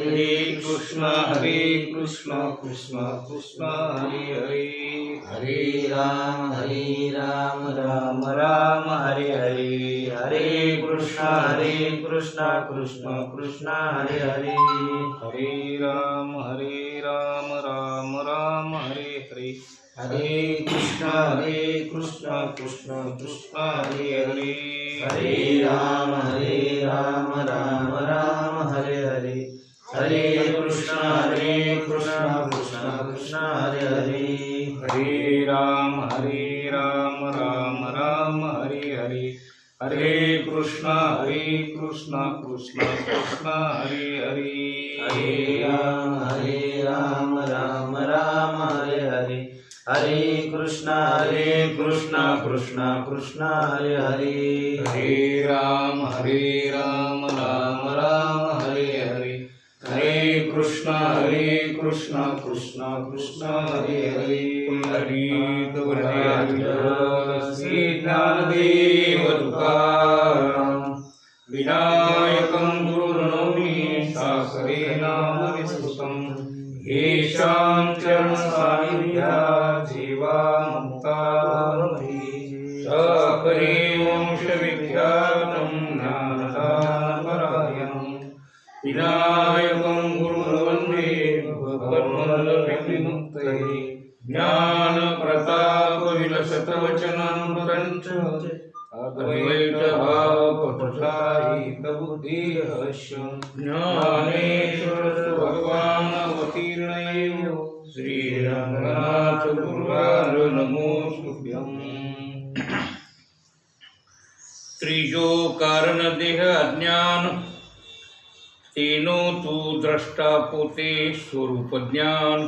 हरे कृष्ण हरे कृष्ण कृष्ण कृष्ण हरे हरे। हरे राम हरे राम राम राम हरे हरे। हरे कृष्ण हरे कृष्ण कृष्ण कृष्ण हरे हरे। हरे राम हरे राम राम राम हरे हरे। हरे कृष्ण हरे कृष्ण कृष्ण कृष्ण हरे हरे। हरे राम हरे राम राम राम। हरे कृष्ण हरे कृष्ण कृष्ण कृष्ण हरे हरे। हरे राम हरे राम राम राम हरे हरे। हरे कृष्ण हरे कृष्ण कृष्ण कृष्ण हरे हरे। हरे राम हरे राम राम राम हरे हरे। हरे कृष्ण हरे कृष्ण कृष्ण कृष्ण हरे हरे। कृष्ण कृष्ण कृष्ण हरे हरे। ज्ञानेश्वर भगवान् अवतीर्णयो श्रीरङ्गनाथ गुरुवार नमोस्तुभ्यम् त्रिजो कारणदेह अज्ञान तेनो तू द्रष्टा पोते स्वरूप ज्ञान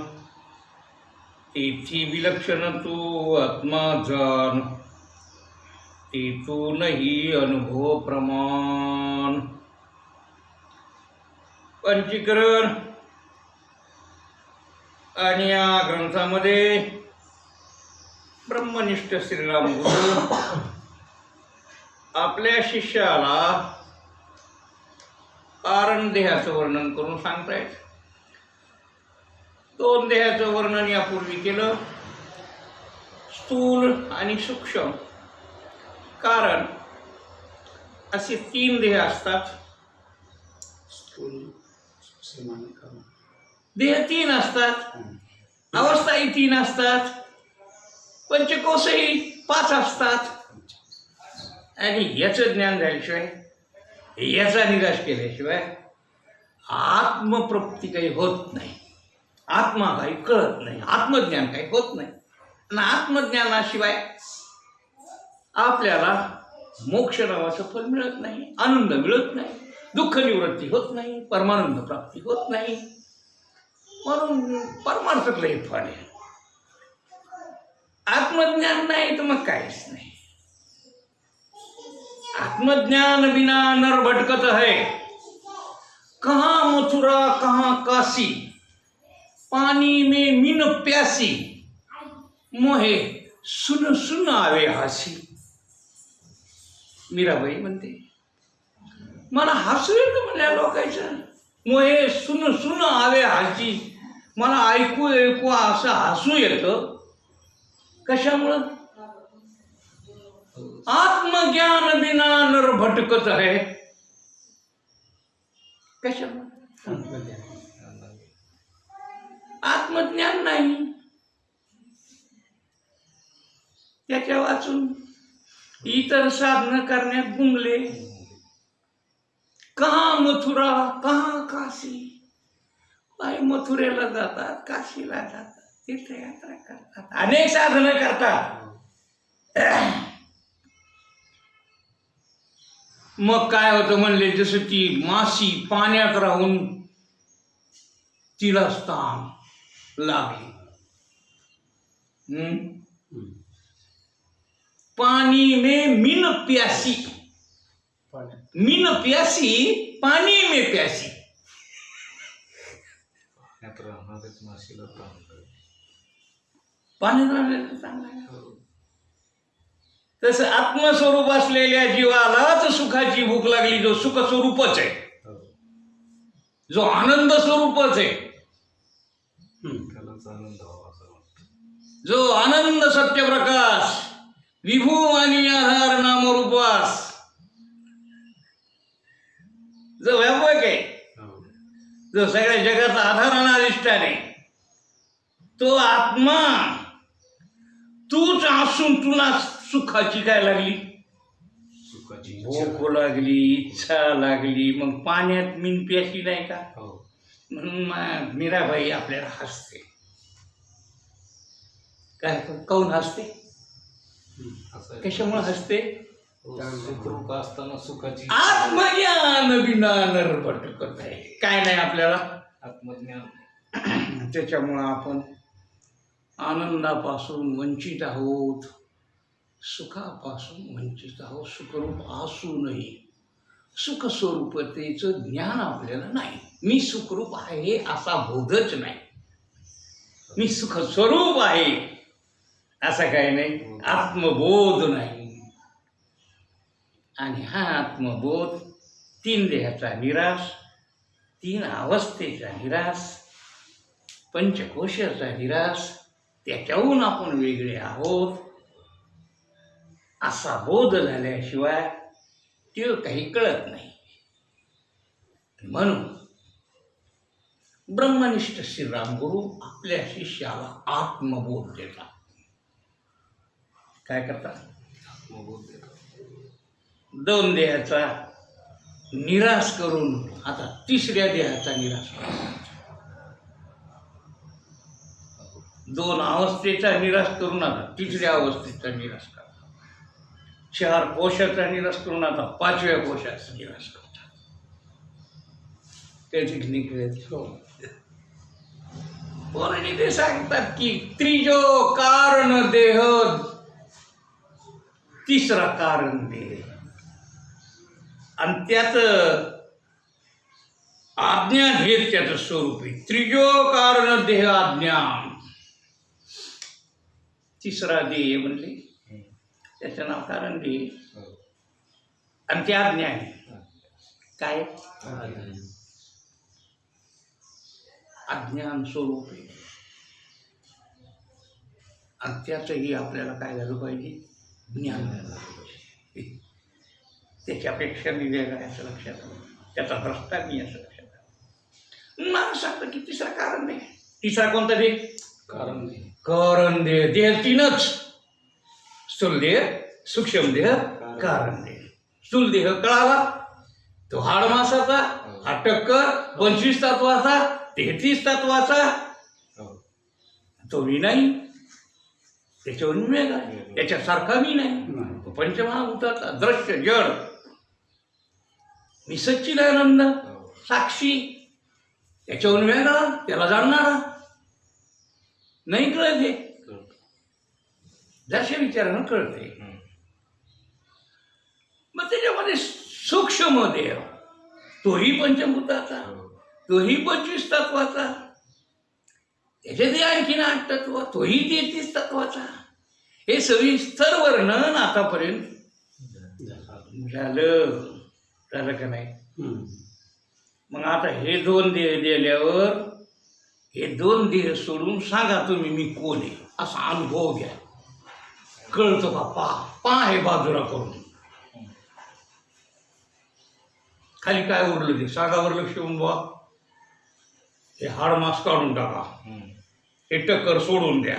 तेथी विलक्षण तू आत्मा जान तेथूनही अनुभव प्रमाण पंचीकरण. आणि या ग्रंथामध्ये ब्रह्मनिष्ठ श्रीराम गुरु आपल्या शिष्याला कारण देहाचं वर्णन करून सांगतायत. दोन देहाचं वर्णन यापूर्वी केलं. स्थूल आणि सूक्ष्म. कारण असे तीन देह असतात. स्थूल. देह तीन असतात. अवस्थाही तीन असतात. पंचकोशही पाच असतात. आणि याचं ज्ञान झाल्याशिवाय याचा निराश केल्याशिवाय आत्मप्राप्ती काही होत नाही. आत्मा काही कळत नाही. आत्मज्ञान काही होत नाही. आणि आत्मज्ञानाशिवाय आपल्याला मोक्ष नावाचं फल मिळत नाही. आनंद मिळत नाही. दुःख निवृत्ती होत नाही, परमानंद प्राप्ती होत नाही। म्हणून परमार्थातलं हे फळ आहे. आत्मज्ञान नाही तर मग काहीच नाही. आत्मज्ञान बिना नर भटकत है. कहाँ मथुरा, कहा काशी? पानी में मीन प्यासी, मोहे सुन सुन आवे हासी. मीराबाई म्हणते मला हसू येतं म्हणल्या मग हे सुन सुन आवे हासी मला ऐकू ऐकू असं हसू येतं. कशामुळं? आत्मज्ञान बिना नर भटकत आहे. कशामुळं? आत्मज्ञान नाही. त्याच्या वाचून इतर साधनं करण्यात गुंगले. कहा मथुरा कहा काशी? बाई मथुरेला जातात काशीला जातात तीर्थयात्रा करतात अनेक साधनं करतात. मग काय होतं म्हणले जसं ती माशी पाण्यात राहून तिला स्थान लागली. हम्म? पानी में मीन प्यासी. मीन प्यासी पानी में प्यासी. पाण्यात राहण्याचं चांगलं आहे. तसं आत्मस्वरूप असलेल्या जीवालाच सुखाची भूक लागली जो सुख स्वरूपच आहे जो आनंद स्वरूपच आहे त्यालाच आनंद व्हावा असं वाटतं. जो आनंद सत्यप्रकाश विभू आणि आधार नामरूपास जो व्यापक आहे हो. जो सगळ्या जगाचा आधार अधिष्ठान आहे तो आत्मा तूच असून तुला सुखाची काय लागली? सुखाची भूक लागली इच्छा लागली मग पाण्यात मीन प्याशी नाही का? हो. म्हणून मीराबाई आपल्याला हसते. काय काऊन हसते. कशामुळे हसते? सुखरूप असताना सुखाची. आत्मज्ञान बिना नरभटकत आहे. काय नाही आपल्याला? आत्मज्ञान. त्याच्यामुळं आपण आनंदापासून वंचित आहोत. सुखापासून वंचित आहोत. सुखरूप असूनही सुखस्वरूपतेचं ज्ञान आपल्याला नाही. मी सुखरूप आहे असा बोधच नाही. मी सुखस्वरूप आहे असा काही नाही. आत्मबोध नाही. आणि हा आत्मबोध तीन देहाचा निराश तीन अवस्थेचा निराश पंचकोशाचा निराश त्याच्याहून आपण वेगळे आहोत. असा बोध झाल्याशिवाय ते काही कळत नाही. म्हणून ब्रह्मनिष्ठ श्रीरामगुरु आपल्या शिष्याला आत्मबोध देतात. काय करतात? आत्मबोध देतात. दोन देहाचा निराश करून आता तिसऱ्या देहाचा निराश दोन अवस्थेचा निराश करून आता तिसऱ्या अवस्थेचा निराश करा. चार कोशाचा निराश करून आता पाचव्या कोशाचा निराश करतात त्या ठिकाणी कोणी ते हो. सांगतात की त्रिजो कारण देह तिसरा कारण देह. आणि त्यात आज्ञा हेच त्याचं स्वरूप आहे. त्रिजो कारण देह आज्ञा. तिसरा देह म्हणले. त्याचं नाव कारण देह. हो. आणि ते आज्ञा आहे. काय? अज्ञान स्वरूप आहे. आणि त्याचंही आपल्याला काय झालं पाहिजे? ज्ञान झालं पाहिजे. त्याच्यापेक्षा मी वेगळा आहे असं लक्षात आलं. त्याचा भ्रष्टा मी असं लक्षात आलं. मला सांगतं की तिसरा कारण नाही. तिसरा कोणता दे कारण नाही. कारण देह देह तीनच. स्थूल देह सूक्ष्म देह कारण देह स्थूल देह कळाला तो हाड मासाचा हा. टक्कर पंचवीस तत्वाचा तेहतीस तत्वाचा. हो. तो मी नाही. त्याच्यावरून वेगळा आहे. त्याच्यासारखा मी नाही. तो पंचमहाभूताचा दृश्य जड. मी सच्चिदानंद हो. साक्षी त्याच्यावरून वेगळा त्याला जाणणारा नाही कळत हे. जशा विचारानं कळते. मग त्याच्यामध्ये सूक्ष्म देह तोही पंचभूताचा हो. तोही पंचवीस तत्वाचा त्याच्यातही आणखीन आठ तत्व तोही तेहतीस तत्वाचा हे सविस्तर वर्णन आतापर्यंत झालं झालं का नाही? मग आता हे दोन देह दिल्यावर हे दोन देह सोडून सांगा तुम्ही मी कोण आहे? असा अनुभव घ्या. कळतं का पा पा हे बाजूला करून. खाली काय उरलं ते? सागावर लक्ष देऊन बा हे हाड मास काढून टाका. हे टक्कर सोडून द्या.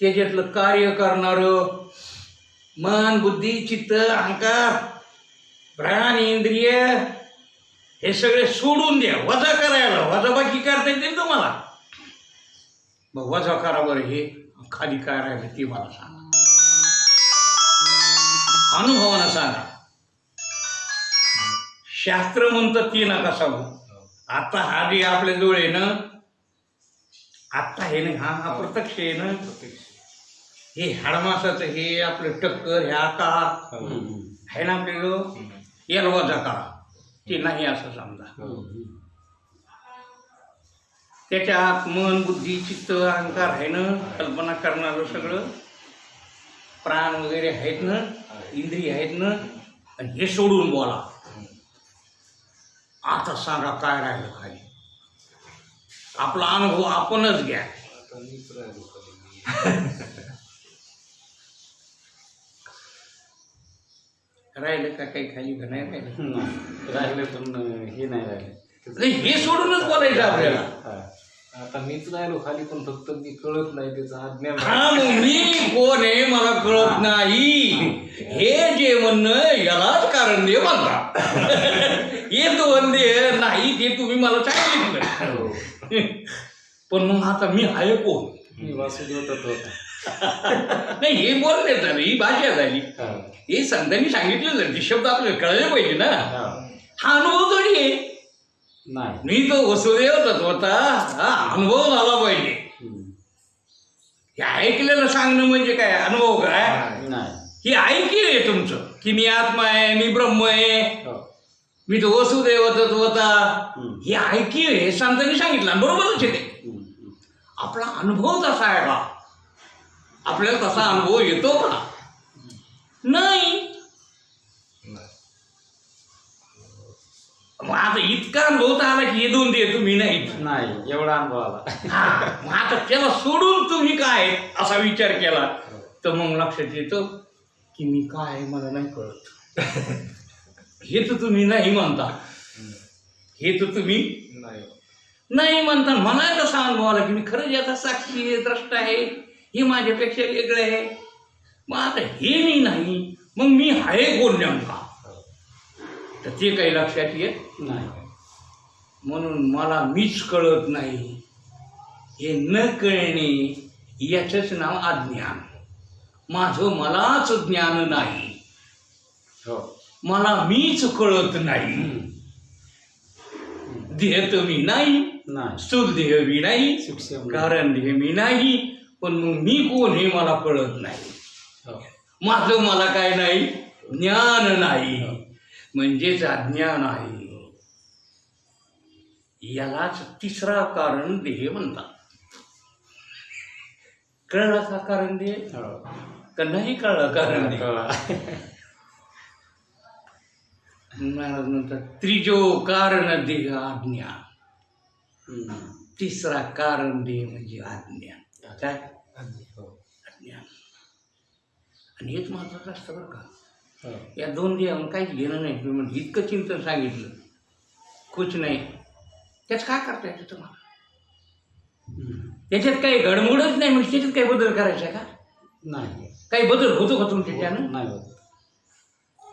त्याच्यातलं कार्य करणारं मन बुद्धी चित्त अहंकार प्राण इंद्रिय हे सगळे सोडून द्या. वजा करायला वजा बाकी करता येते ना तुम्हाला. मग वजा करा बरं हे खाली काय राहिलं ते मला सांगा. अनुभवानं सांगा. शास्त्र म्हणतं ती नका सांगू. हो. आता हा जे आपल्या जवळ आहे ना आत्ता हे ना हा हा प्रत्यक्ष आहे ना. हे हाडमासाचं हे आपलं टक्कर हे आकार. हो. आहे ना आपल्याला हम्म. याला वजा करा ते नाही असं समजा. हो. त्याच्यात मन बुद्धी चित्त अहंकार आहे ना कल्पना करणारं सगळं. प्राण वगैरे आहेत ना इंद्रिय आहेत ना आणि हे सोडून बोला. आता सांगा काय राहिलं खाली. आपला अनुभव आपणच घ्या आता मीच राहिलो का काही खाली का नाही राहिलं? राहिले पण हे नाही राहिले. नाही हे सोडूनच बोलायचं आपल्याला. आता मीच राहिलो खाली पण फक्त मी कळत नाही त्याचं हा मग मी कोण आहे मला कळत नाही. हे जे म्हणणं यालाच कारण दे म्हणता हे तो वंदे नाही ते तुम्ही मला सांगितलं हो. पण मग आता मी आहे कोण? मी वासुदेव तत्व होता. नाही हे बोलले झालं ही भाषा झाली हा. संतांनी सांगितलेलं ते शब्द आपल्याला कळले पाहिजे ना. हा. अनुभव थोडी आहे नाही. मी तो वसुदेव तत्वता हा अनुभव झाला पाहिजे. हे ऐकलेलं सांगणं म्हणजे काय? अनुभव काय? हे ऐकले आहे तुमचं की मी आत्मा आहे मी ब्रह्म आहे. हो. मी तो वसुदेव तत्वता. हे ऐकले हे संतांनी सांगितलं. बरोबरच आहे ते. आपला अनुभव तसा आहे का आपल्याला तसा अनुभव येतो का? नाही. मग आता इतका अनुभव तर आला की हे दोन दे तुम्ही नाही. नाही एवढा अनुभव आला. हा, मग आता त्याला सोडून तुम्ही काय असा विचार केला? तर मग लक्षात येतं की मी काय आहे मला नाही कळत. हे तर तुम्ही नाही म्हणता. हे तर तुम्ही नाही. नाही म्हणता. मला कसा अनुभव आला की मी खरंच याचा साक्षी आहे द्रष्ट आहे? हे माझ्यापेक्षा वेगळं आहे. मग आता हे मी नाही मग मी आहे कोण नेमका? तर ते काही लक्षात येत नाही. म्हणून मला मीच कळत नाही. हे न कळणे याचंच नाव अज्ञान. माझं मलाच ज्ञान नाही. हो. मला मीच कळत नाही. देह तर मी नाही. स्थूल देह मी नाही. कारण देह मी नाही. पण मग मी कोण हे मला कळत नाही. हो. माझं मला काय नाही? ज्ञान नाही. म्हणजेच अज्ञान आहे. यालाच तिसरा कारण देह म्हणतात. कळलं का कारण देह? हो. का नाही कळलं कारण. महाराज म्हणतात त्रिजो कारण देह अज्ञान. हम्म. तिसरा कारण देह म्हणजे अज्ञान. काय हो. अज्ञान आणि हेच महत्वाचं असतं बरं का. हो. या दोन देहावर काहीच घेणं नाही. तुम्ही म्हणजे इतकं चिंतन सांगितलं. कुछ नाही. त्याच काय करता येतं तुम्हाला. त्याच्यात काही घडमुडच नाही म्हणजे त्याच्यात काही बदल करायचा का? नाही. काही बदल होतो का तुमच्या त्यानं? नाही होत.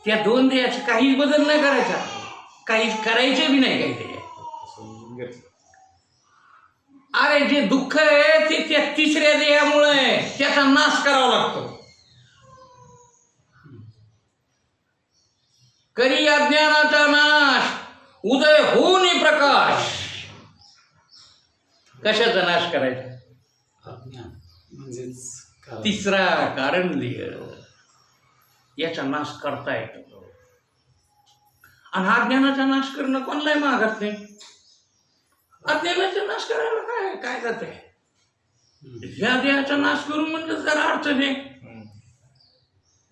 त्या दोन देहाचा काहीच बदल नाही करायचा. काहीच करायचं बी नाही काही त्याच्यात. अरे जे दुःख आहे ते त्या तिसऱ्या देहामुळे आहे. त्याचा नाश करावा लागतो. करी अज्ञानाचा नाश? उदय होऊन प्रकाश. कशाचा नाश करायचा? म्हणजेच. तिसरा कारण देह याचा नाश करता येतो. आणि अज्ञानाचा नाश करणं कोणालाही मागत नाही. अज्ञानाचा नाश करायला काय काय जाते ह्या देहाचा नाश करून म्हणलं जरा अडचण आहे.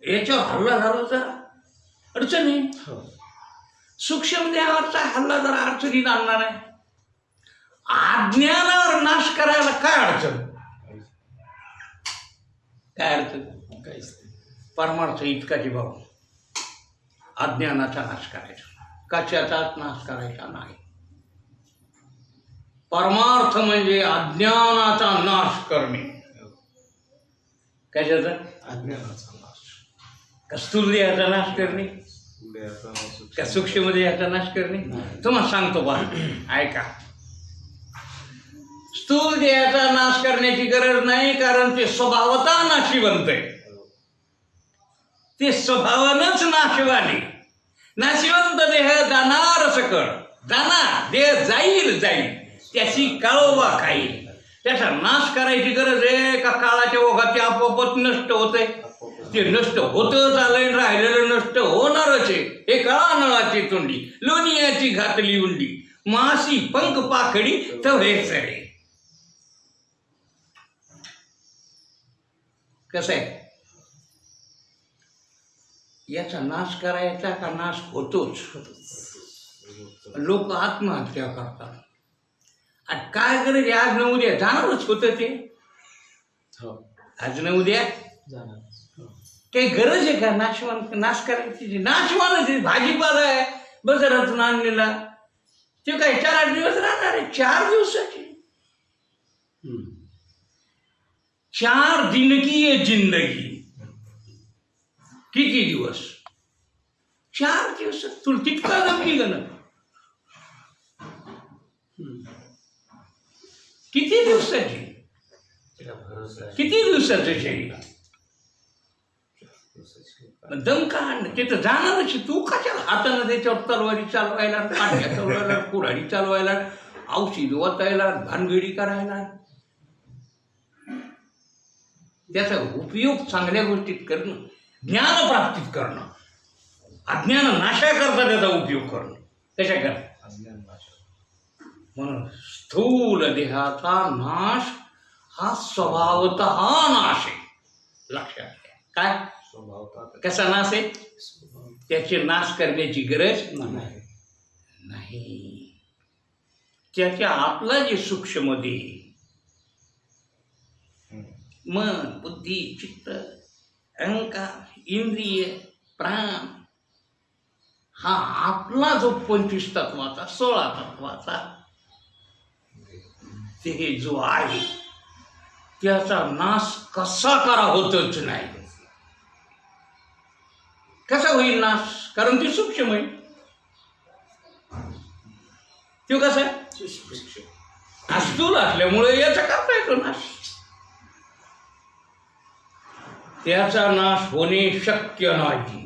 याच्यावर हल्ला झाला तर अडचण आहे. हो. सूक्ष्म देहावरचा हल्ला जरा अडचणीत आणणार आहे. अज्ञानावर नाश करायला काय अडचण? काय अडचण? काहीच. परमार्थ इतकाची भाऊ अज्ञानाचा नाश करायचा. कशाचाच नाश करायचा नाही. परमार्थ म्हणजे अज्ञानाचा नाश करणे. कशाचा अज्ञानाचा नाश. कस्तूर देहाचा नाश करणे. का सूक्ष्म देहाचा नाश करणे. तुम्हाला सांगतो बा ऐका. स्थूल देहाचा नाश करण्याची गरज नाही कारण ते स्वभावता नाशिवंत आहे. ते स्वभावानंच नाशवाने. नाशिवंत देह जाणार सकळ जाणार. देह जाईल जाईल. त्याची काळोबा खाईल त्याचा नाश करायची गरज आहे का काळाच्या ओघात ते आपोआपच नष्ट होते? ते नष्ट होतच आलंय राहिलेलं नष्ट होणारच आहे. हे काळा नळाची तोंडी लोणियाची घातली उंडी मासी पंख पाखडी तवे सडे. कसं आहे? याचा नाश करायचा का नाश होतोच? लोक आत्महत्या करतात. आणि काय गरज आहे आज न उद्या? जाणारच होतं ते? हो आज न उद्या? जाणार. हो. काही गरज आहे का? नाशवान नाश करायची नाशवानच आहे भाजीपाला आहे बाजारातून आणलेला. ते काय चार आठ दिवस राहणार आहे? चार दिवसाची. चार दिन की ये जिंदगी. किती दिवस? चार दिवस. तुला तितका जमली का ना हम्म. किती दिवसाची? किती दिवसाचं शरीर दमका दम का आणणं? ते तर जाणारच तू कशाला हातानं त्याच्यावर तलवारी चालवायला पाठ्या चालवायला कुऱ्हाडी चालवायला औषध वतायला भानगडी करायला? त्याचा उपयोग चांगल्या गोष्टीत करणं ज्ञान प्राप्तीत करणं अज्ञान नाशा करता त्याचा उपयोग करणं. त्याच्या अज्ञान म्हणून स्थूल देहाचा नाश हा स्वभावत नाश आहे. लक्षात काय? स्वभावतः कसा नाश आहे? त्याचे नाश करण्याची गरज नाही. नाही. त्याच्या आपला जे सूक्ष्म देह. मन बुद्धी चित्त अहंकार इंद्रिय प्राण हा आपला जो पंचवीस तत्वाचा सोळा तत्वाचा ते जो आहे त्याचा नाश कसा करा होतच नाही. कसा होईल नाश? कारण ते सूक्ष्म आहे. तो कसा? आहे स्थूल असल्यामुळे याचा करता येतो नाश? त्याचा नाश होणे शक्य नाही.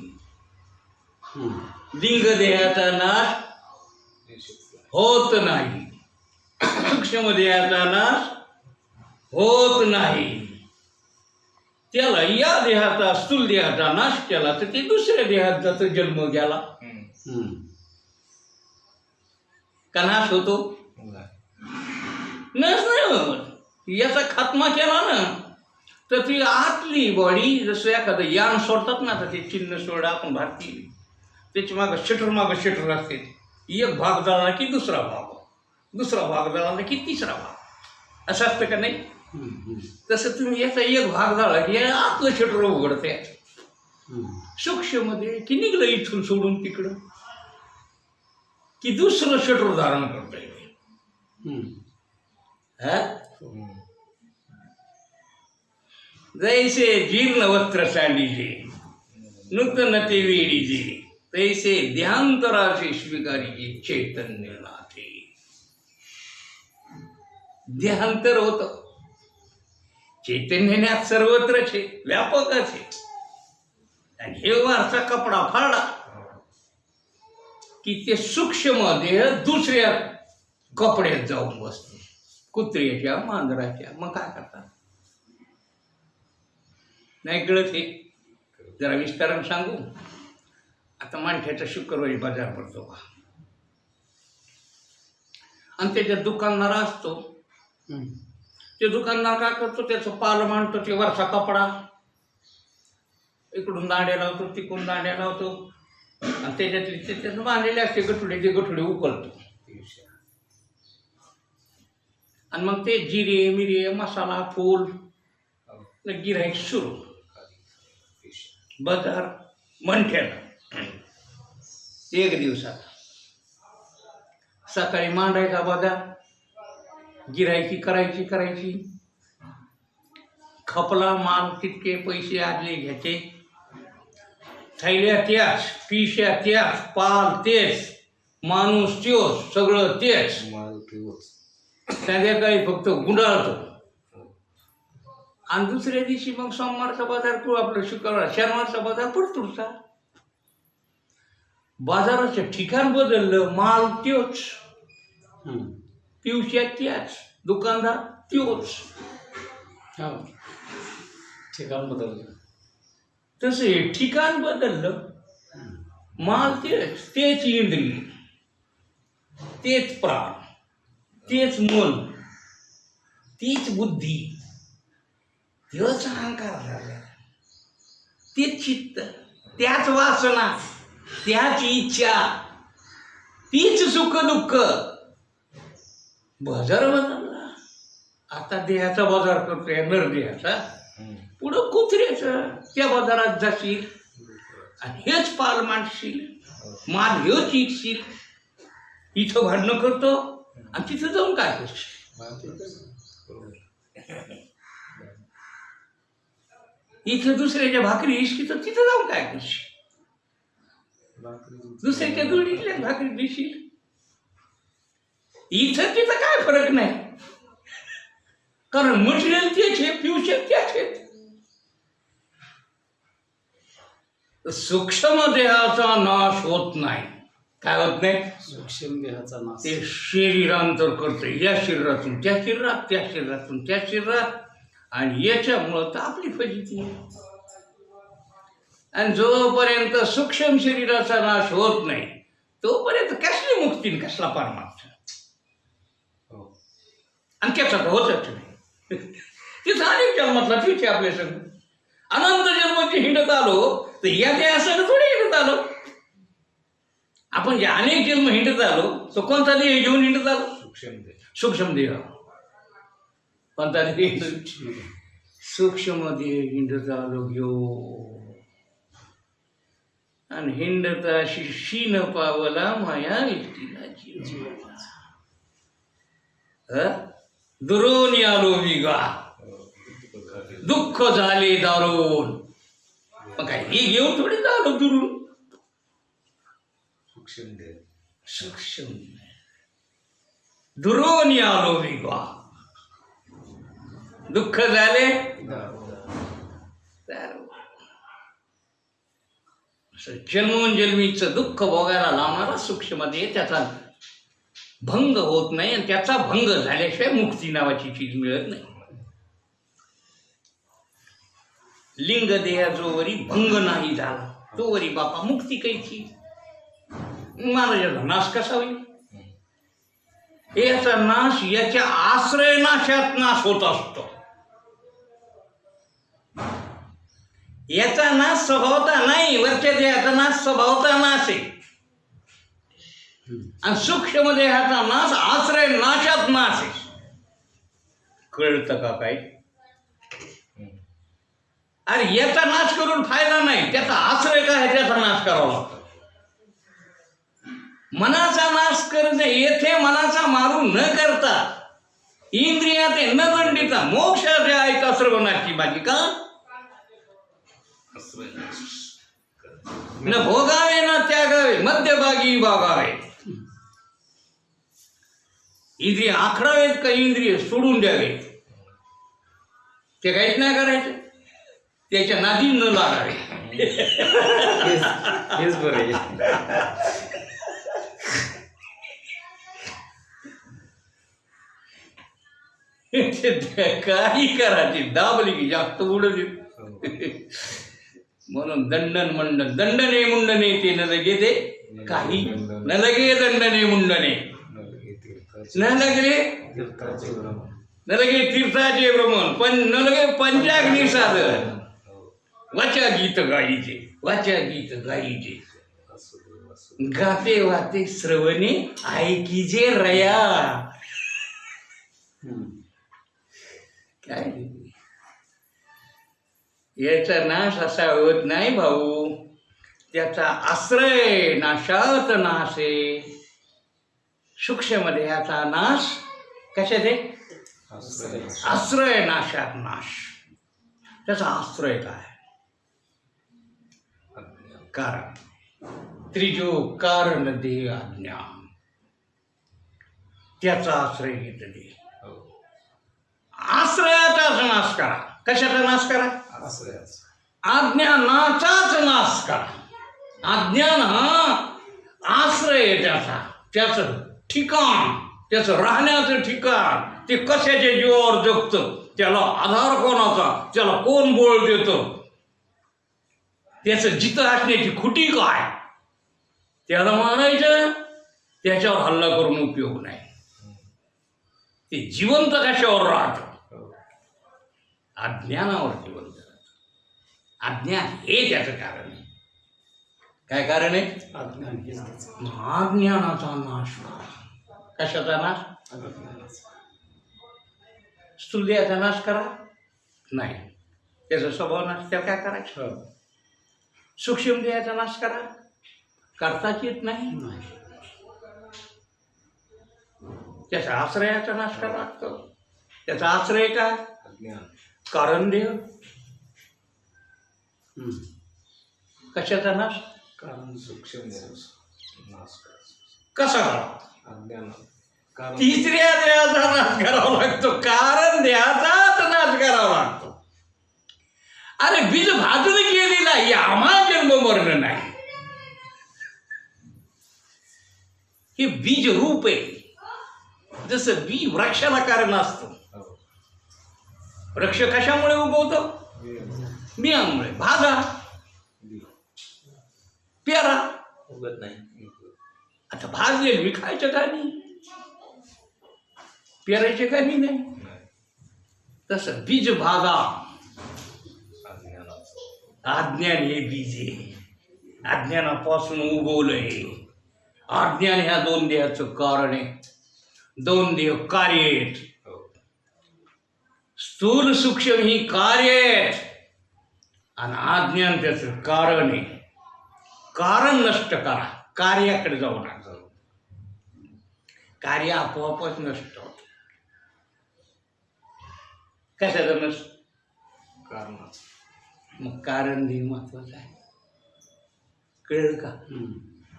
लिंग देहाचा नाश होत नाही. सूक्ष्म देहाचा नाश होत नाही. त्याला या देहाचा स्थूल देहाचा नाश केला तर ते दुसऱ्या देहात जातं जन्म. हम्म. का नाश होतो? नाही होत. याचा खात्मा केला ना तर ती आतली बॉडी जसं एखादं यान सोडतात ना तर ते चिन्ह सोडा आपण भारतीय. त्याची मागं शटर मागं शटर असते. एक भाग जळाला की दुसरा भाग. दुसरा भाग जळाला की तिसरा भाग असं असतं का नाही. तसं तुम्ही याचा एक भाग झाला की आतलं शटर उघडते. सूक्ष्ममध्ये की निघलं इथून सोडून तिकडं की दुसरं शटर धारण करता येईल. हा. जैसे जीर्ण वस्त्र सांडीचे नूतन ते वेडीचे तैसे स्वीकारीचे चैतन्य नाथे देहांतर होत चैतन्यात सर्वत्रच आहे व्यापकच. आहे आणि हे वारसा कपडा फाडला की ते सूक्ष्म देह दुसऱ्या कपड्यात जाऊन बसते. कुत्र्याच्या मांजराच्या. मग काय करतात? नाही कळत हे. जरा विस्तारानं सांगू. आता माणसाचा शुक्रवारी बाजार पडतो का आणि त्याच्या दुकानदार असतो. ते दुकानदार काय करतो त्याचं पाल मांडतो ते वरचा कपडा. इकडून दांड्या लावतो तिकडून दांड्या लावतो. आणि त्याच्यातली त्याच्यात बांधलेले असते गठुडे ते गठुडे उकलतो. आणि मग ते जिरे मिरे मसाला फूल हो. सुरू. बाजार मंठ्याला एक दिवसात. सकाळी मांडायचा बाजार गिरायची करायची करायची. खपला माल तितके पैसे आदले घ्यायचे. थैल्या त्याच पिश्या त्याच पाल तेच माणूस त्योच सगळं तेच. संध्याकाळी फक्त गुंडाळतो. आणि दुसऱ्या दिवशी मग सोमवारचा बाजार किंवा आपलं शुक्रवार शनिवारचा बाजार पडतोचा बाजाराचं ठिकाण बदललं माल त्योच. पिवश्या त्याच दुकानदार त्योच हो ठिकाण बदललं तसं हे ठिकाण बदललं माल तेच तेच इंद्रिय तेच प्राण तेच मन तीच बुद्धी तेच अहंकार झाला तेच चित्त त्याच वासना त्याच इच्छा तीच सुख दुःख बाजार बदलला आता देहाचा बाजार करतोय नर देहाचा. पुढं कुत्र्याचा त्या बाजारात जाशील आणि हेच पाल मांडशील. माल हेच इकशील इथं भांडणं करतो आणि तिथं जाऊन काय करशील? इथं दुसऱ्याच्या भाकरी इशकी तर तिथं जाऊन काय करशील? दुसऱ्याच्या जोडीतल्या भाकरी दिशील इथं तिथं काय फरक नाही. कारण मटेरियल तेच आहे फ्युचर त्याच आहेत सूक्ष्म देहाचा नाश होत नाही. काय होत नाही? सूक्ष्म देहाचा नाश. ते शरीरांतर करते. या शरीरातून त्या शरीरात त्या शरीरातून त्या शरीरात. आणि याच्यामुळं तर आपली फजिती आणि जोपर्यंत सूक्ष्म शरीराचा नाश होत नाही तोपर्यंत कसली मुक्ती कसला परमार्थ? आणि त्याचा तर नाही तिथं अनेक जन्मातला तीच आहे आपल्या संग. अनंत जन्माची हिंडत आलो तर या त्या थोडी हिंडत आलो. आपण जे अनेक जन्म हिंडत आलो तो कोणता देह घेऊन हिंडत आलो? सूक्ष्म देह. कोणता देह? सूक्ष्म देह हिंडत आलो घेऊ आणि हिंडता शिशी न पावला माया व्यक्तीला जीव दुरून आलो विगा दुःख झाले दारून मग काय ही घेऊन थोडी झालो दुरून. सूक्ष्म दुरून आलो विगा दुःख झाले? दारू. असं जन्मोजन्मीचं दुःख भोगायला लावणारा सूक्ष्ममध्ये त्याचा भंग होत नाही आणि त्याचा भंग झाल्याशिवाय मुक्ती नावाची चीज मिळत नाही. लिंग देहा जोवरी भंग नाही झाला. तोवरी बापा मुक्ती कैची? महाराजाचा नाश कसा होईल? याचा नाश याच्या आश्रय नाशात नाश होत असतो. याचा नाश स्वभावता नाही वरच्या देहाचा नाश स्वभावता नाश आहे. आणि सूक्ष्म देहाचा नाश आश्रय नाशात नाश आहे. कळतं का काय अरे याचा नाश करून फायदा नाही त्याचा आश्रय काय आहे त्याचा नाश करावा लागतो. मनाचा नाश करणे येथे मनाचा मारू न करता इंद्रिया ते न दंडिता मोक्ष जे ऐका श्रवणाची माझी का? न भोगावे ना त्यागावे मध्यभागी भागावे. इंद्रिय आखडावेत का इंद्रिय सोडून द्यावे? ते काहीच नाही करायचं. त्याच्या नादी न लागावे. हेच बरं काही करायची दाबली की जास्त उडली. म्हणून दंडन मंडन दंडने मुंडने ते न लगे ते काही न लगे दंडने मुंडने. न लगे न लगे तीर्थाचे भ्रमण. पण न लगे पंचाग्नी साधन वाचा गीत गाईचे वाचा गीत गाईचे गाते वाते श्रवणे ऐकीजे रया. काय? याचा नाश असा होत नाही भाऊ. त्याचा आश्रय नाशात नाश. आहे सूक्ष्म देहाचा नाश आहे आश्रय नाशात नाश. त्याचा आश्रय काय? कारण. त्रिजो कारण दे आज्ञा. त्याचा आश्रय घेत दे. आश्रयाचाच नाश करा. कशाचा नाश करा? अज्ञानाचाच नाश करा. अज्ञान हा आश्रय त्याचा. त्याचं ठिकाण त्याचं राहण्याचं ठिकाण ते कशाच्या जीवावर जगतं त्याला आधार कोणाचा त्याला कोण बोल देतं? त्याचं जिथं असण्याची खुटी काय? त्याला मानायचं त्याच्यावर हल्ला करून उपयोग नाही. ते जिवंत कशावर राहतं? अज्ञानावर जिवंत अज्ञान हे त्याचं कारण आहे. काय कारण आहे? अज्ञान. महाज्ञानाचा नाश कशाचा नाश. स्थूलदेहाचा नाश करा? नाही. त्याचा स्वभाव नाश त्याला काय करायचं? हो. सूक्ष्म देहाचा नाश करा. करताच येत नाही. त्याच्या आश्रयाचा नाश करा लागतो. त्याचा आश्रय काय कारण देह. कशाचा नाश? कारण सूक्ष्म नाश कसा? करा कारण तिसऱ्या देहाचा नाश करावा लागतो. कारण देहाचाच नाश करावा लागतो. अरे बीज भाजून गेलेला यामा जन्म मरण नाही. हे बीज रूप आहे. जसं बी वृक्षाला कारण असतं. हो. वृक्ष कशामुळे उगवतो? बियामुळे. भाजा बी. पेरा उगत नाही. आता भाजले विकायचं का नाही पेरायचे का नाही नाही. तसं बीज अज्ञानाचं अज्ञान हे बीज आहे. अज्ञानापासून उगवलंय. अज्ञान ह्या दोन देहाचं कारण आहे. दोन देह कार्य आहेत. हो. स्थूल सूक्ष्म ही कार्य आहेत आणि अज्ञान त्याचं कारण आहे. कारण नष्ट करा. कार्याकडे जाऊ नका. कार्य आपोआपच नष्ट होत. कशाचं नष्ट? कारणाचं. मग कारण देह महत्वाचं आहे. कळलं का.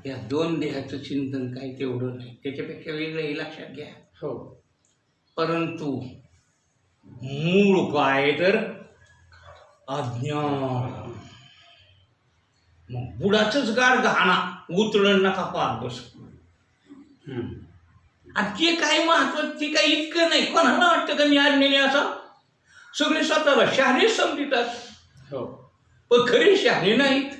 या दोन देहाचं चिंतन काही तेवढं नाही. त्याच्यापेक्षा वेगळं हे लक्षात घ्या. हो. परंतु मूळ काय तर अज्ञान. मग बुडाचंच गाड गहाणा. उतरण नका पाहत बस. आणि ते काय महत्वाचं ते काही इतकं नाही. कोणाला वाटतं का मी अज्ञानी असं? सगळे स्वतःला शहाणे समजतात. हो. पण खरे शहाणे नाहीत.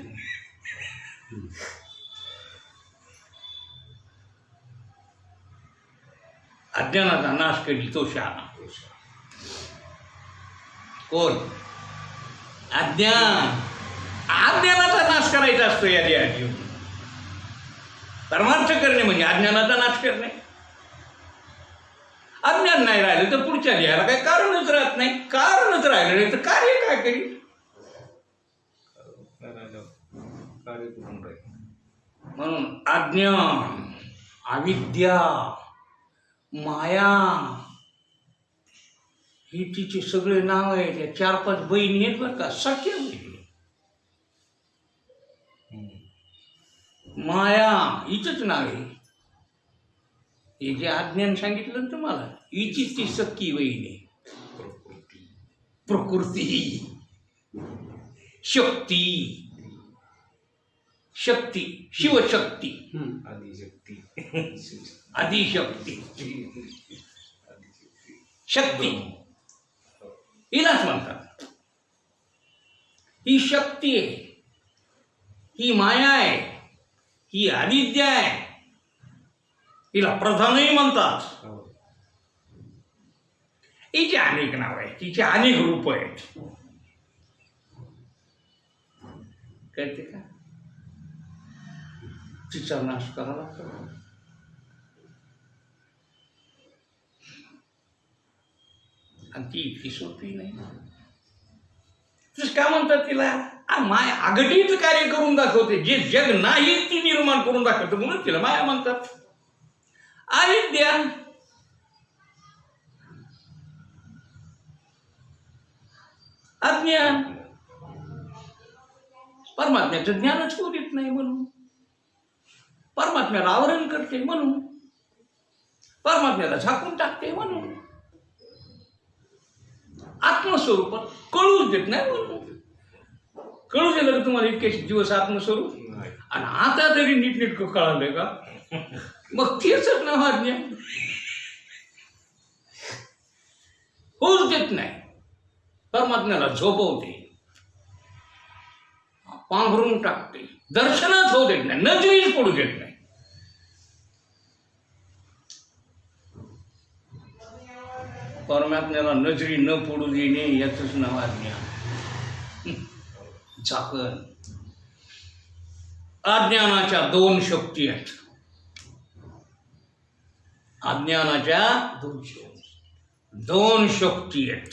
अज्ञानाचा नाश करी तो शहाणा. कोण? अज्ञान. अज्ञानाचा नाश करायचा असतो या येऊन. परमार्थ करणे म्हणजे अज्ञानाचा नाश करणे. अज्ञान नाही राहिलं तर पुढच्या लिहायला काही कारणच राहत नाही. कारणच राहिलं नाही तर कार्य काय करी कार्य राहील म्हणून अज्ञान अविद्या माया ही तिचे सगळे नाव आहेत. या चार पाच बहिणी आहेत बरं का सख्या बहिणी माया हिचंच नाव आहे. हे जे अज्ञान सांगितलं ना तुम्हाला हिचीच ती बहीण आहे. प्रकृती. प्रकृती. शक्ती. शक्ती. शिवशक्ती. आदिशक्ती. आदिशक्ती. शक्ती. हिलाच म्हणतात. ही शक्ती आहे. ही माया आहे. ही अविद्या आहे. हिला प्रधानही म्हणतात. हो. हिचे अनेक नाव आहेत. तिचे अनेक रूप आहेत. कळते का? तिचा नाश करावा लागतो. आणि ती इतकी सोपी नाही. तसं काय म्हणतात तिला? माया आगटीच कार्य करून दाखवते. जे जग नाही ती निर्माण करून दाखवते. म्हणून तिला माया म्हणतात. अविद्या अज्ञान परमात्म्याचं ज्ञानच होऊ देत नाही म्हणून. परमात्म्याला आवरण करते म्हणून. परमात्म्याला झाकून टाकते म्हणून. आत्मस्वरूपात कळूच देत नाही म्हणून. कळू दिलं का तुम्हाला इतके दिवस आत्मस्वरूप? आणि आता तरी नीटनेटकं कळालंय का? मग तेच ना होऊच देत नाही. परमात्म्याला झोपवते. पांघरून टाकते. दर्शनच होऊ देत नाही. नजरीच पडू देत नाही. परमात्म्याला नजरी न पडू देणे याचंच नाव अज्ञान झाकण अज्ञानाच्या दोन शक्ती आहेत. अज्ञानाच्या दोन शक्ती आहेत.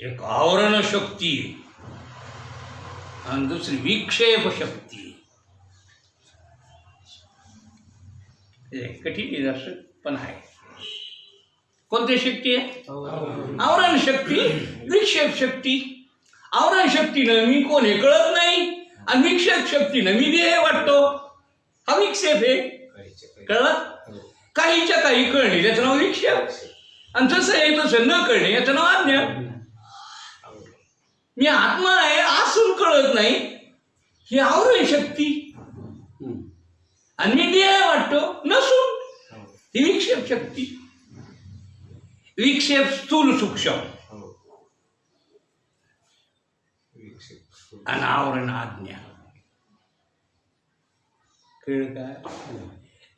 एक आवरण शक्ती आणि दुसरी विक्षेप शक्ती. हे कठीण जरासं, पण आहे. कोणती शक्ती आहे? आवरण. शक्ती विक्षेप शक्ती. आवरण शक्तीनं मी कोण हे कळत नाही आणि विक्षेप शक्तीनं मी देह वाटतो. हा विक्षेप आहे. कळलं? काहीच्या काही कळणे त्याचं नाव विक्षेप आणि जसं आहे तसं न कळणे याचं नाव अज्ञान मी आत्मा आहे असून कळत नाही. ही आवरण शक्ती. आणि मी देह वाटतो नसून. ही विक्षेप शक्ती. विक्षेप स्थूल सूक्ष्म. आणि आवरण आज्ञा. कळ काय?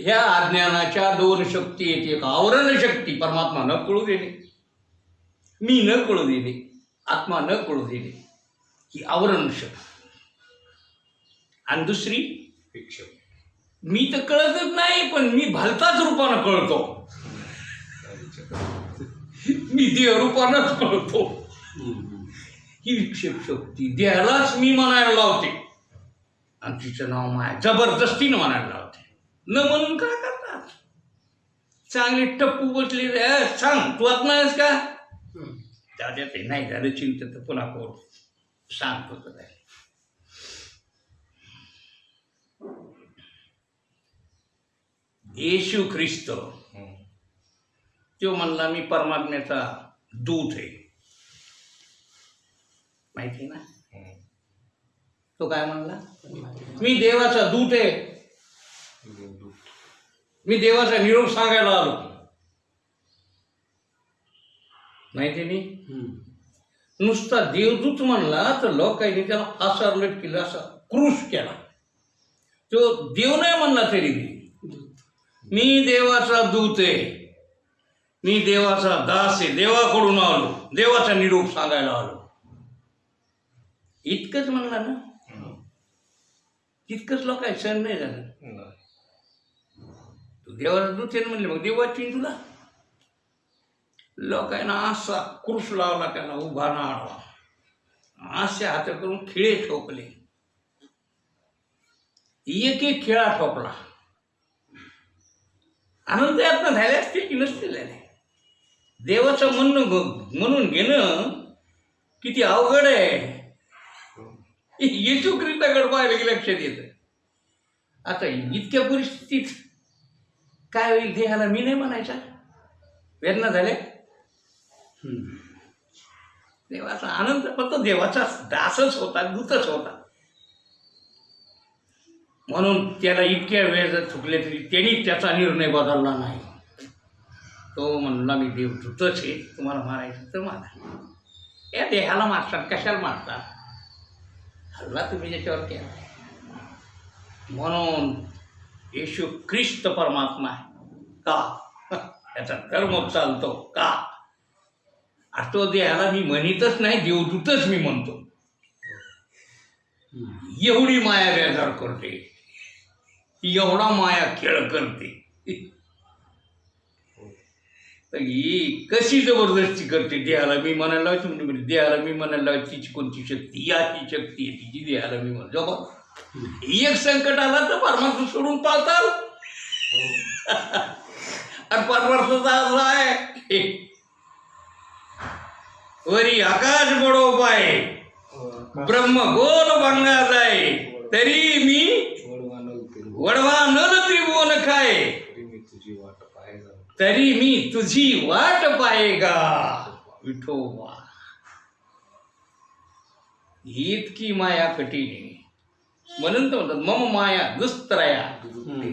ह्या अज्ञानाच्या दोन शक्ती आहेत एक आवरण शक्ती. परमात्मा न कळू देणे. मी न कळू देणे. आत्मा न कळू देणे. ही आवरण शक्ती. आणि दुसरी मी तर कळतच नाही पण मी भलताच रूपानं कळतो. मी देहरूपानंच कळतो. ही विक्षेप शक्ती. देहालाच मी म्हणायला लावते. आणि तिचं नाव माया जबरदस्तीनं म्हणायला लावते. न म्हणून काय करतात चांगले टप्पू बसले "ए, सांग तू आत्मा आहेस का? त्याच्या ते नाही झालं चिंता तर पुन्हा कोण सांगतो तर येशू ख्रिस्त. तो म्हणला मी परमात्म्याचा दूत आहे. माहिती ना? तो काय म्हणला? मी देवाचा दूत आहे. मी देवाचा निरोप सांगायला आलो. माहिती नाही नुसता देवदूत म्हणला तर लोकांनी त्याला फासार लटकेला असा क्रूश केला. तो देव नाही म्हणला तरी मी देवाचा दूत आहे. मी देवाचा दास आहे. देवाकडून आलो. देवाचा निरोप सांगायला आलो. इतकंच म्हणला ना? तितकंच लोक सण नाही झालं. देवाला देवाचा दूत म्हणले मग देवाची तुला. लोकांना असा क्रुश लावला त्यांना उभा ना आडवा असे हात करून खिळे ठोकले. एक एक खेळा ठोकला. आनंद यातनं झाले असतील की नसतील झाले? देवाचं म्हणणं म्हणून घेणं किती अवघड आहे. येशू ख्रिस्ताकडे पाहिलं की लक्षात येतं. आता इतक्या परिस्थितीत काय होईल देहाला मी नाही म्हणायचा. वेदना झाल्या देवाचा आनंद फक्त देवाचा दासच होता दूतच होता. म्हणून त्याला इतक्या वेळ जर चुकले तरी त्यांनी त्याचा निर्णय बदलला नाही. तो म्हणला मी देव दूतच आहे तुम्हाला मारायचं तर मारा. या देहाला मारतात कशाला मारतात? हल्ला तुम्ही ज्याच्यावर केला. म्हणून येशू ख्रिस्त परमात्मा आहे. का? याचा कर्म चालतो. का? आणि तो देहाला मी म्हणतच नाही देवदूतच मी म्हणतो. एवढी माया बेजार करते. एवढा माया खेळ करते. ही कशी जबरदस्ती करते? देहाला मी म्हणायला लावायची म्हणजे देहाला मी म्हणायला लावायची तिची कोणती शक्ती? याची शक्ती आहे तिची देहाला मी म्हणतो एक संकट आला तर परमार्थ सोडून पाळताल आणि परमार्थाचा असा आहे. वरी आकाश बडो पाय ब्रह्म गोल भंगा आहे. तरी मी वडवा नल त्रिभुवन खाय. तरी मी तुझी वाट पाहेगा विठोबा. इतकी माया कठीण आहे. म्हणून तर म्हणतात मम माया दुस्त्रया.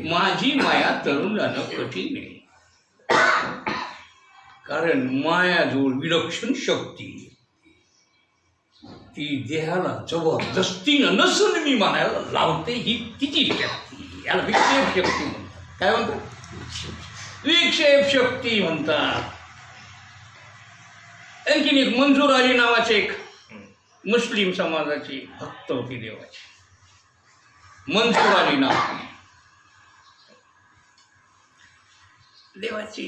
माझी माया तरुण जाणं कठीण आहे. कारण मायाजवळ विलक्षण शक्ती. ती देहाला जबरदस्तीनं नसून मी म्हणायला लावते ही तिची शक्ती याला विक्षेप शक्ती म्हणतात. काय म्हणतात विक्षेप शक्ती म्हणतात. आणखीन एक मंजूर अली नावाचे एक मुस्लिम समाजाची भक्त होती देवाची. मंजूर आली नाव देवाची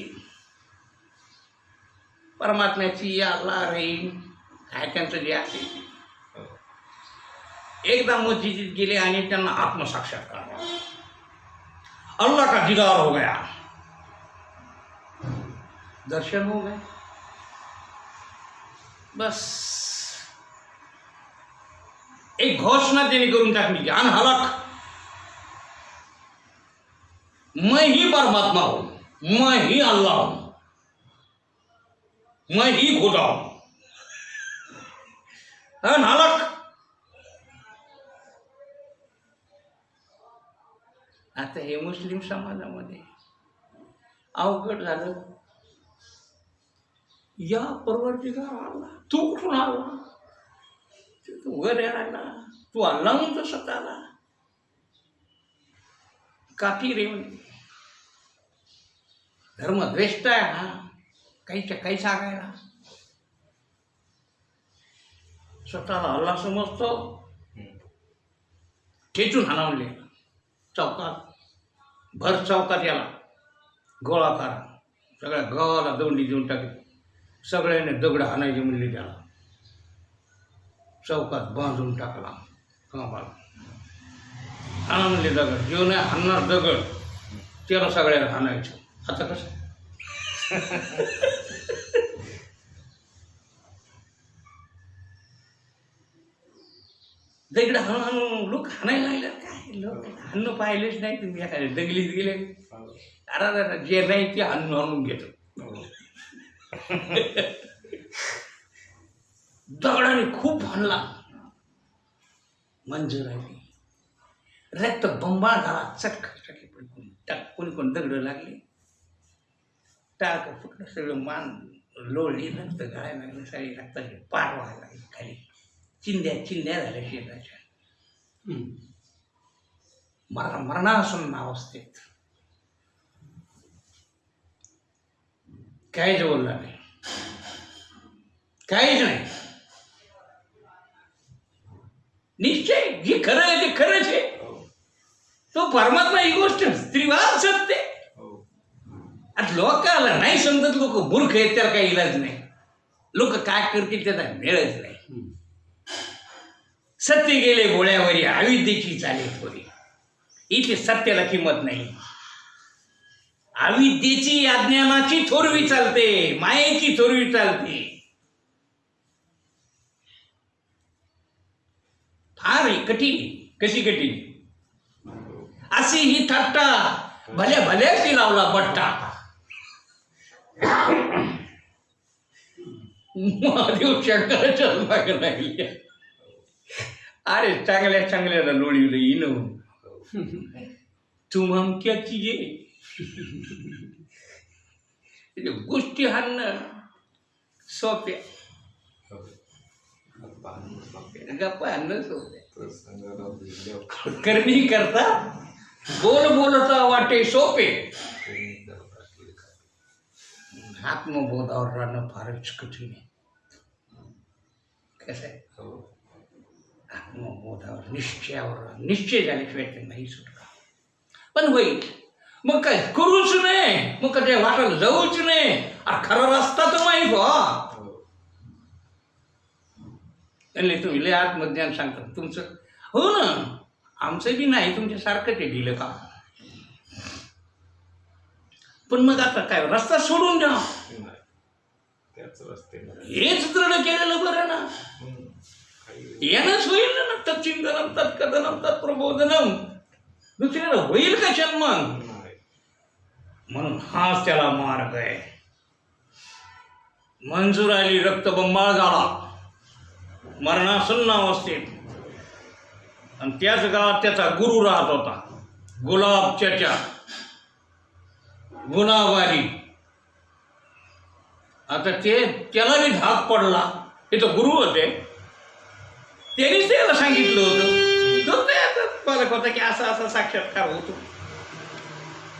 परमात्म्याची अल्ला रहीम काय त्यांचं जे आहे एकदा मस्जिदीत गेले आणि त्यांना आत्मसाक्षात्कार झाला. अल्लाह का दीदार हो गया दर्शन हो गए बस एक घोषणा त्यांनी करून टाकली अन हलक मैं ही परमात्मा हो, हूं मैं ही अल्लाह हो, हूं मैं ही। खुदा हो। हूं नालक? आता हे मुस्लिम समाजामध्ये अवघड झालं. या परवर्तीकार आला तू कुठून आला? तू वर यायला तू आला म्हणून स्वतःला आला रे म्हणे धर्मद्वेष्ट आहे हा. काहीच्या काही सांगायला. स्वतःला अल्ला समजतो. खेचून हाना चौकात. भर चौकात याला. गोळा करा. सगळ्या गावाला दौंडी देऊन टाकली. सगळ्यांनी दगड हाणायचे म्हणले त्याला. चौकात बांधून टाकला. कामाला. हाणा म्हणले दगड. जीवन नाही हाणणार दगड. त्याला सगळ्याला हाणायचं. आता कसं दगड हळूहळू लोक हाणायला लागले काय? लोक हन्न पाहिलेच नाही तुम्ही. एखाद्या दगलीत गेले. अरे अरे, जे नाही ते हाणून हाणून घेतो. दगडाने खूप हाणला. मंजूर आली रक्त बंबाळ झाला. चटक चटके. पण कोणी कोण कोणी कोणी दगड लागले. टाक फुटलं सगळं मान लोळली रक्त गळायला लागलं सगळी रक्ताची पार व्हायला लागली खाली. चिंध्या चिंध्या झाल्या शेताच्या. मरा मरणासून अवस्थेत काहीच बोलला नाही. काहीच नाही. निश्चय जे खरं आहे ते खरंच आहे. तो परमात्मा ही गोष्ट स्त्रीवाद सत्य. आता लोकाला नाही समजत लोक मूर्ख आहेत त्याला काही इलाज नाही. लोक काय करतील त्याचा मिळत नाही. सत्य गेले गोळ्यावरी अविद्येची चाले थोडी. इथे सत्याला किंमत नाही. अविद्येची अज्ञानाची थोरवी चालते मायेची थोरवी चालते. फार कठीण कशी कठीण? अशी ही थट्टा भल्या भल्याची लावला बट्टा. महादेव शंकराच्या मागे लागली. अरे चांगल्या चांगल्याला लोळीलं येणं तुम हम क्या चीजे म्हणजे गोष्टी हाणणं सोप्या. गप्पा हाणणं सोप्या. करणी करता बोल बोलता वाटे सोपे. आत्मबोधावर राहणं फारच कठीण आहे कसं? आहे आत्मबोधावर निश्चयावर. निश्चय झाल्याशिवाय ते नाही सुटका पण होईल मग काय करूच नाही मग काय वाटायला जाऊच नाही अरे खरा रस्ता तर माहीत व्हा तुम्ही लय आत्मज्ञान सांगतात तुमचं हो ना? आमचं बी नाही तुमच्यासारखं ते दिलं का पण मग आता काय रस्ता सोडून द्या. त्याच रस्ते हेच दृढ केलेलं बरं ना. यानंच होईल ना तत्चिंतनम तत्कथनम तत्प्रबोधनम दुसऱ्याला होईल का जन्म? म्हणून हाच त्याला मार्ग आहे. मंजूर आली रक्तबंबाळ झाला. मरणासन्न अवस्थेत आणि त्याच गावात त्याचा गुरु राहत होता. गुलाब चचा. गुन्हावारी. आता ते त्याला बी धाक पडला. हे तर गुरु होते. त्यांनीच त्याला सांगितलं होतं. आता पालक होता की असा असा साक्षात्कार होतो.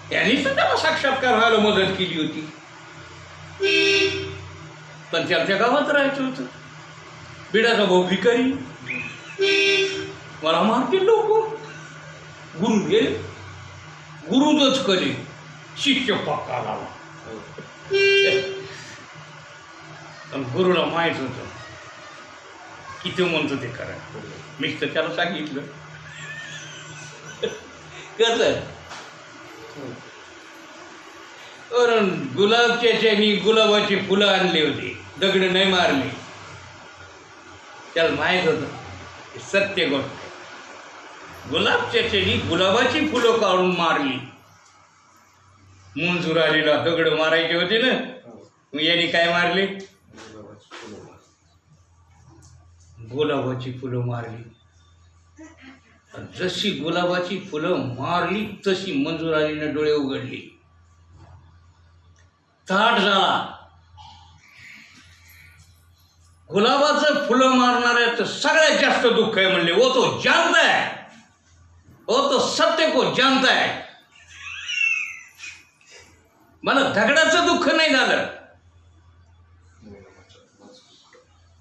त्यांनीच त्याला साक्षात्कार व्हायला मदत केली होती. पण त्यांच्या गावात राहायचं होतं. बिडाचा भाऊ भिकारी. मला मारतील लोक. गुरु गेले. गुरुच कले शिष्य पक्का लावा पण गुरुला माहीत होतं. किती म्हणतो ते करा. मीच तर त्याला सांगितलं. कसं? कारण गुलाबच्या मी गुलाबाची फुलं आणली होती. दगड नाही मारली. त्याला माहीत होतं. सत्य गोष्ट गुलाबच्या ह्याच्यानी गुलाबाची फुलं काढून मारली. मंजूर आलेला दगड मारायचे होते ना? मग यांनी काय मारले? गुलाबाची फुलं मारली. जशी गुलाबाची फुलं मारली तशी मंजूर आलीनं डोळे उघडली. थाट झाला. गुलाबाचं फुलं मारणाऱ्याचं सगळ्यात जास्त दुःख आहे म्हणले. वो तो जानता है वो तो सत्य को जानता है मला दगडाचं दुःख नाही झालं.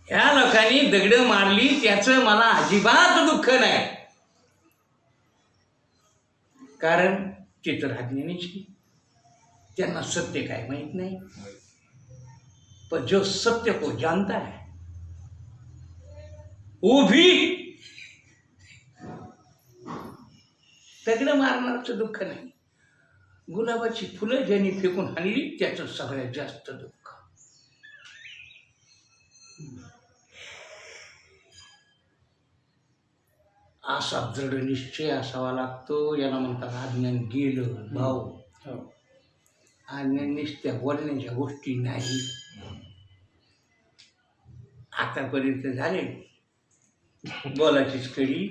ह्या लोकांनी दगड मारली त्याचं मला अजिबात दुःख नाही. कारण ते त्यांना सत्य काय माहीत नाही. पण जो सत्य को जानता है वो भी दगड मारणारचं दुःख नाही. गुलाबाची फुलं ज्यांनी फेकून हाणली त्याचं सगळ्यात जास्त दुःख. असा दृढ निश्चय असावा लागतो. याला म्हणतात आज्ञान गेलं भाऊ. हो. आज्ञान निश्चय बोलण्याच्या गोष्टी नाही. आतापर्यंत झाले. बोलाचीच कडी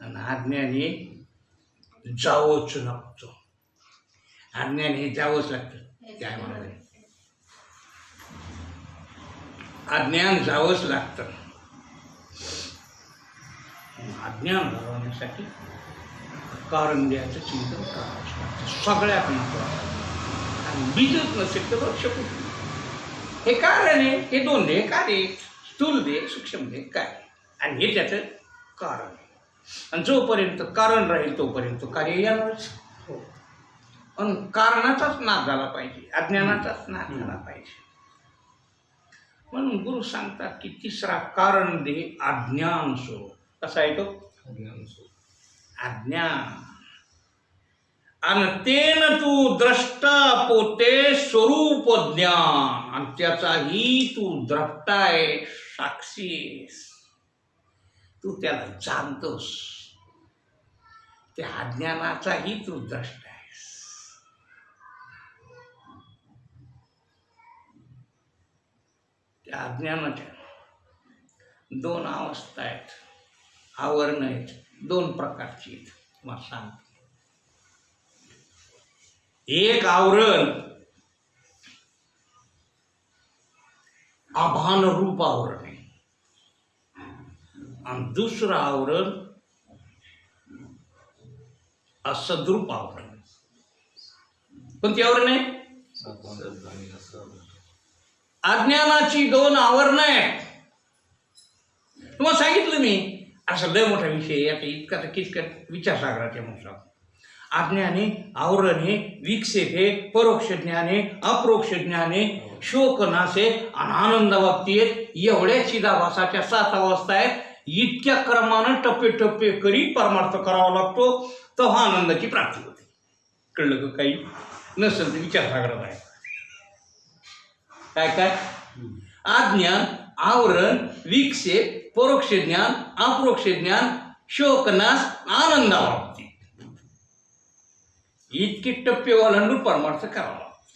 आणि आज्ञाने जावंच लागतं. आज्ञान हे जावंच लागतं. काय म्हणाले? अज्ञान जावंच लागतं. अज्ञान घालवण्यासाठी कारण द्यायचं चिंतन करावंच लागतं. सगळ्यात महत्वाचं. आणि बीजच नसेल तर वृक्ष कुठलं हे कारण आहे. हे दोन दे कार्य स्थूल दे सूक्ष्म दे काय आणि हे त्याचं कारण आहे. आणि जोपर्यंत कारण राहील तोपर्यंत कार्य येणारच हो. पण कारणाचाच नाश झाला पाहिजे अज्ञानाचाच नाश झाला पाहिजे. म्हणून गुरु सांगतात की तिसरा कारण दे अज्ञान स्वरूप कसा आहे तो? अज्ञान आणि तेन तू द्रष्टा पोते स्वरूप ज्ञान. आणि त्याचाही तू द्रष्टा आहे साक्षी. तू त्याला जाणतोस. त्या अज्ञानाचाही तू द्रष्टा आहेस. त्या अज्ञानाच्या दोन अवस्था आहेत. आवरण आहेत. दोन प्रकारची आहेत. तुम्हाला सांगतो. एक आवरण आभान रूप आवरण आणि दुसरं आवरण असद्रूप आवरण आहे. कोणती आवरण आहे अज्ञानाची दोन आवरणं आहेत तुम्हाला सांगितलं मी असा लय मोठा विषय आहे. आता इतका तर किचकट विचारसागराच्या म्हणून अज्ञाने आवरण हे हे परोक्ष ज्ञाने अप्रोक्ष ज्ञाने शोकनासे आणि आनंद आहेत एवढ्या चिदाभासाच्या सात अवस्था आहेत इतक्या क्रमानं टप्पे टप्पे करी परमार्थ करावा लागतो तेव्हा आनंदाची प्राप्ती होते. कळलं का काही? नसेल तर विचारसागरात आहे काय काय? आज्ञान आवरण विक्षेप परोक्ष ज्ञान अप्रोक्ष ज्ञान शोकनास आनंदाबाबती इतके टप्पे ओलांडून परमार्थ करावा लागतो.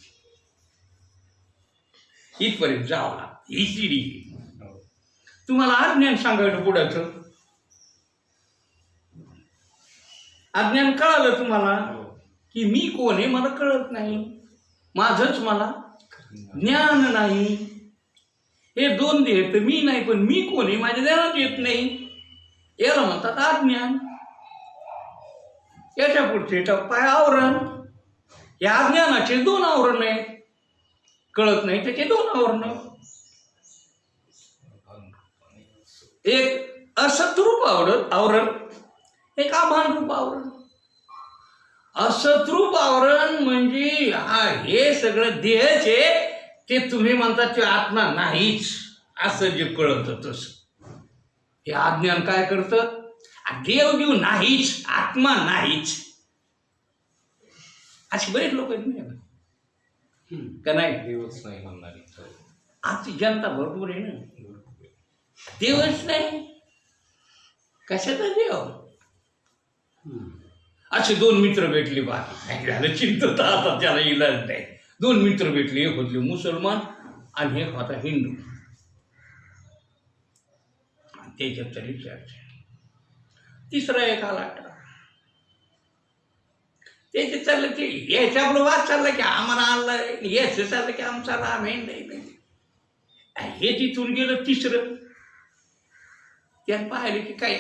इथपर्यंत जावं लागतं. ही सिडी तुम्हाला अज्ञान सांगायचं पुढाचं अज्ञान कळालं तुम्हाला की मी कोण आहे मला कळत नाही. माझंच मला ज्ञान नाही. हे दोन देह तर मी नाही पण मी कोण आहे माझ्या ध्यानात येत नाही. याला म्हणतात अज्ञान. याच्या पुढचे टप्पा आहे आवरण. या अज्ञानाचे दोन आवरण आहेत. कळत नाही त्याचे दोन आवरण. एक असद्रूप आवरण आवरण. एक आभान रूप आवरण. असत्रूप आवरण म्हणजे हा हे सगळं देहचे ते तुम्ही म्हणता ते आत्मा नाहीच असं जे कळतं तसं. हे अज्ञान काय करतं? देव देव नाहीच आत्मा नाहीच. असे बरेच लोक आहेत. का नाही? देवच नाही म्हणणारी. आजची जनता भरपूर आहे ना. देवच नाही. कशाचा देव? असे दोन मित्र भेटले बाकी. नाही झालं चिंतत आता त्याला इलाज नाही. दोन मित्र भेटले एक होते मुसलमान आणि एक होता हिंदू. त्याच्यात तरी चर्चा तिसरा एक आला. त्याचे चाललं की यायचं वाद चालला की आम्हाला आणलं याचं चाललं की आमचा राम हे नाही हे तिथून गेलं तिसरं. त्यात पाहिले की काय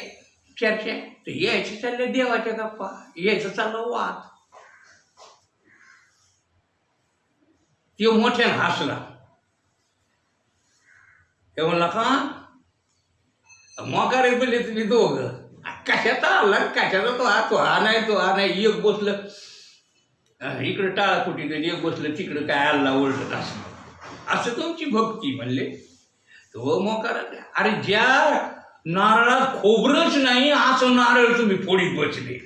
चर्चा? तर यायचं चालले देवाच्या गप्पा. यायचं चाललं वाद. ते मोठ्यानं हसला. ते म्हणला का मोकारे बोलले तुम्ही दोघं. कशाचा आला? कशाचा तो हा तो हा नाही तो हा नाही. एक बसलं. अं, इकडं टाळा फुटी एक बसलं. तिकडं काय आल्ला ओळखत असं असं तुमची भक्ती म्हणले. तो मोकार अरे ज्या नारळात खोबरंच नाही असं नारळ तुम्ही फोडीत बसले.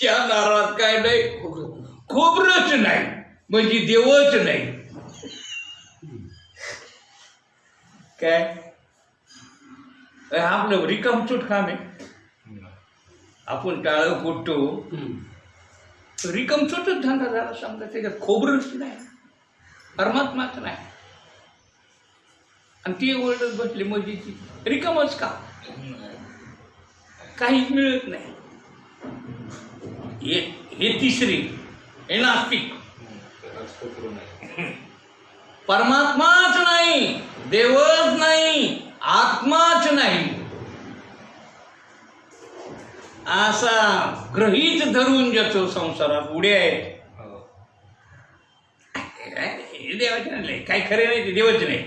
त्या नारळात काय नाही? खोबरंच नाही म्हणजे देवच नाही. काय? आपलं रिकामचूट काम आहे. आपण टाळ कुटतो. हम्म. धंदा झाला समजा त्याच्यात खोबरंच नाही. परमात्माच नाही. आणि ती ओरडत बसली म्हणजे ती रिकामच का? काहीच मिळत नाही. हे हे तिसरी हे नास्तिक. परमात्माच नाही देवच नाही आत्माच नाही. असा ग्रहीत धरून ज्याचं संसारात उड्या आहेत. हे. देवाचे नाही काही खरे नाही ते देवच नाही.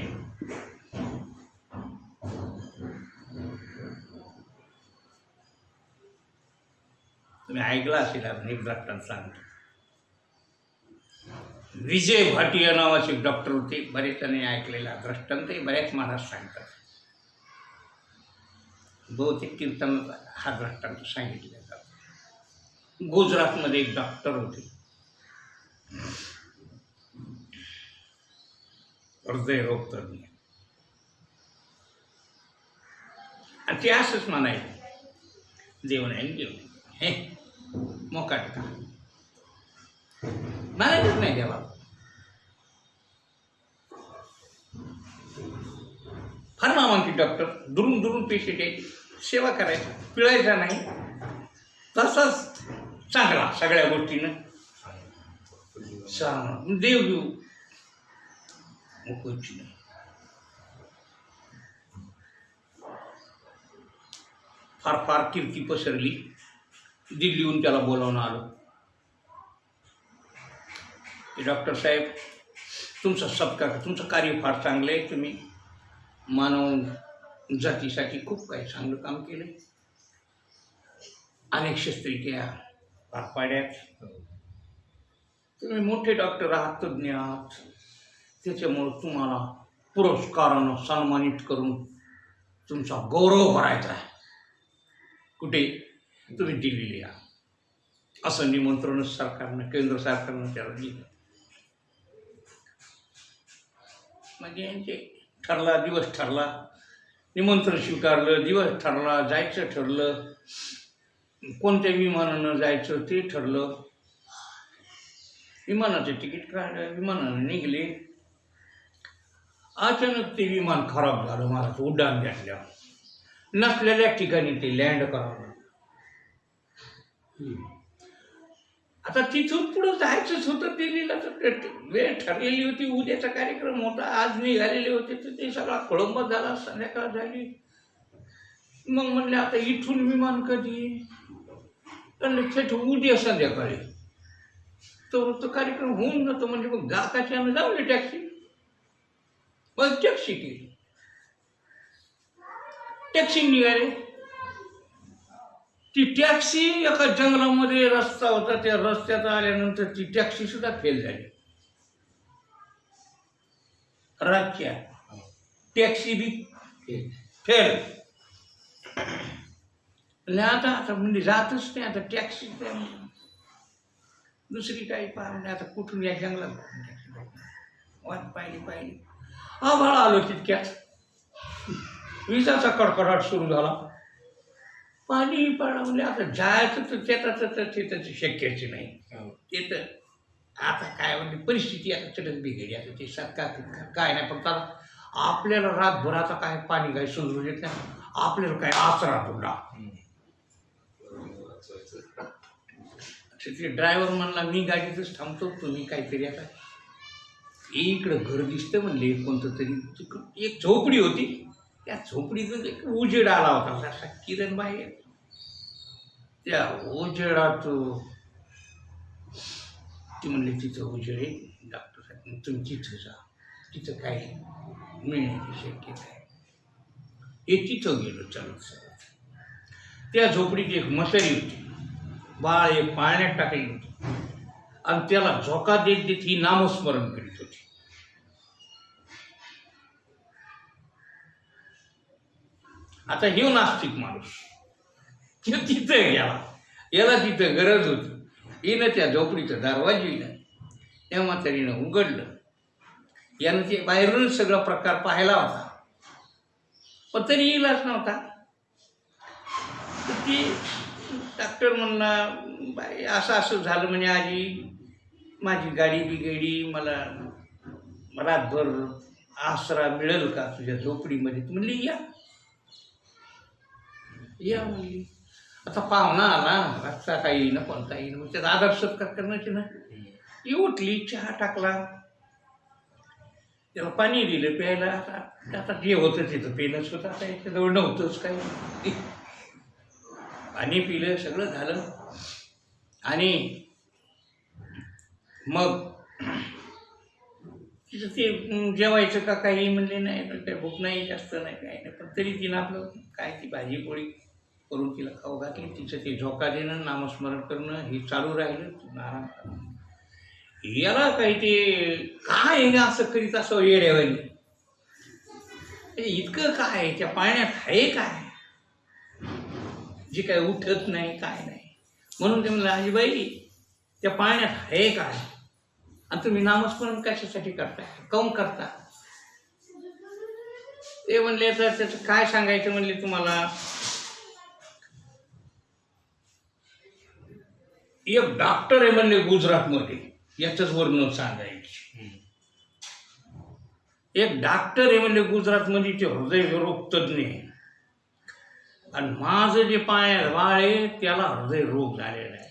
तुम्ही ऐकला असेल आपण एक डॉक्टर सांगतो. विजय भाटिया नावाचे डॉक्टर होते. बरेच जणांनी ऐकलेला दृष्टांत बऱ्याच महाराज सांगतात. बहुतेक कीर्तन हा दृष्टांत सांगितला जातो. गुजरातमध्ये एक डॉक्टर होते. हृदयरोग तज्ञ आणि ते असंच म्हणायचं. देव नाही देव. नाही हे मोकाट का म्हणायचंच नाही देवा फार नामांकित डॉक्टर दुरून दुरून पेशंट आहे. सेवा करायची पिळायचा नाही. तसाच चांगला सगळ्या गोष्टीनं. चांगला देव घेऊ मुकुची नाही. फार फार कीर्ती पसरली. दिल्लीहून त्याला बोलावणं आलं की डॉक्टर साहेब तुमचा सत्कार तुमचं कार्य फार चांगलं आहे. तुम्ही मानव जातीसाठी खूप काही चांगलं काम केलं अनेक शस्त्रिक्रिया पार पाड्यात. तुम्ही मोठे डॉक्टर आहात तज्ज्ञ आहात. त्याच्यामुळं तुम्हाला पुरस्कारानं सन्मानित करून तुमचा गौरव भरायचा आहे. कुठे? तुम्ही दिल्लीला या. असं निमंत्रण सरकारनं केंद्र सरकारनं त्याला दिलं. म्हणजे यांचे ठरला दिवस ठरला. निमंत्रण स्वीकारलं दिवस ठरला जायचं ठरलं. कोणत्या विमानानं जायचं ते ठरलं. विमानाचे तिकीट काढलं विमानानं निघले. अचानक ते विमान खराब झालं मला उड्डाण द्यायला नसलेल्या ठिकाणी ते लँड करावं आता तिथून पुढं जायचंच होतं दिल्लीला तर वेळ ठरलेली होती. उद्याचा कार्यक्रम होता आज निघालेले होते तर ते सगळा खोळंब झाला संध्याकाळ झाली. मग म्हणले आता इथून विमान कधी? म्हणले थेट उद्या संध्याकाळी. तर तो कार्यक्रम होऊन जातो. म्हणजे मग जाताच्यानं लावली टॅक्सी? मग टॅक्सी केली. टॅक्सी निघाले. ती टॅक्सी एका जंगलामध्ये रस्ता होता त्या रस्त्यात आल्यानंतर ती टॅक्सी सुद्धा फेल झाली. राख्या. टॅक्सी बी फेल. आणि आता आता म्हणजे जातच नाही आता टॅक्सी दुसरी काही पाहिजे आता कुठून या जंगलात टॅक्सी वाट पाहिली पाहिली. आभाळ आलो तितक्यात. विजाचा कडकडाट सुरू झाला. पाणी पडा म्हणजे आता जायचं तर त्याचं तर ते त्याचं शक्यच नाही. ते तर आता काय म्हणजे परिस्थिती आता चढत बिघडली. आता ते सरकार काय नाही पण त्याला आपल्याला रातभर आता काय पाणी काय सुधरू देत नाही. आपल्याला काय आसरा तुला ते ड्रायव्हर म्हणला मी गाडीतच थांबतो तुम्ही काहीतरी आता इकडं घर दिसतं म्हणले कोणतं तरी एक झोपडी होती. त्या झोपडीतून एक उजेड आला होता. असा किरण बाहेर त्या उजेडात ती म्हणली तिथं उजेड आहे डॉक्टर साहेब तुम्ही तिथं जा. तिथं काय मिळण्याची शक्यता आहे. हे तिथं गेलो चालत चालत. त्या झोपडीत एक मसरी होती. बाळ एक पाळण्यात टाकली होती. आणि त्याला झोका देत देत ही नामस्मरण करीत होती. आता हे नास्तिक माणूस. तो तिथं गेला. याला तिथं गरज होती. येणं त्या झोपडीचं दरवाजीनं त्या म्हातारीनं उघडलं. यानं ते बाहेरून सगळा प्रकार पाहिला होता. पण तरी येईलच नव्हता. तर ती डॉक्टर म्हणला बाई असं असं झालं म्हणजे आजी. माझी गाडी बिघडी मला रातभर आसरा मिळेल का तुझ्या झोपडीमध्ये? म्हणली या. या म्हणली. आता पाहुणा आला रस्ता काही येईना कोणता येईन मग त्याचा आदर सत्कार करण्याची ना. ती उठली चहा टाकला. त्याला पाणी दिलं प्यायला. आता आता जे होतं तिथं पेनच होतं आता याच्याजवळ नव्हतंच काही. पाणी पिलं सगळं झालं. आणि मग तिथं ते जेवायचं का काही म्हणले नाही तर काही भूक नाही जास्त नाही काही नाही. पण तरी तिनं आपलं काय ती भाजी पोळी? करून तिला खाऊ घातली तिचं ते झोका देणं नामस्मरण करणं हे चालू राहिलं. आराम याला काही ते काय आहे ना असं करीत असं येड्यावानी? इतकं काय आहे? त्या पाण्यात आहे काय? जे काय उठत नाही काय नाही. म्हणून ते म्हणलं आजीबाई त्या पाण्यात आहे काय? आणि तुम्ही नामस्मरण कशासाठी करताय? काऊन करता? ते म्हणले तर त्याचं काय सांगायचं? म्हणले तुम्हाला एक डॉक्टर आहे म्हणले गुजरातमध्ये. याचंच वर्णन सांगायचे. एक डॉक्टर आहे म्हणले गुजरातमध्ये ते हृदयरोग तज्ज्ञ आहे. आणि माझं जे पाय वाळ आहे त्याला हृदयरोग झालेला आहे.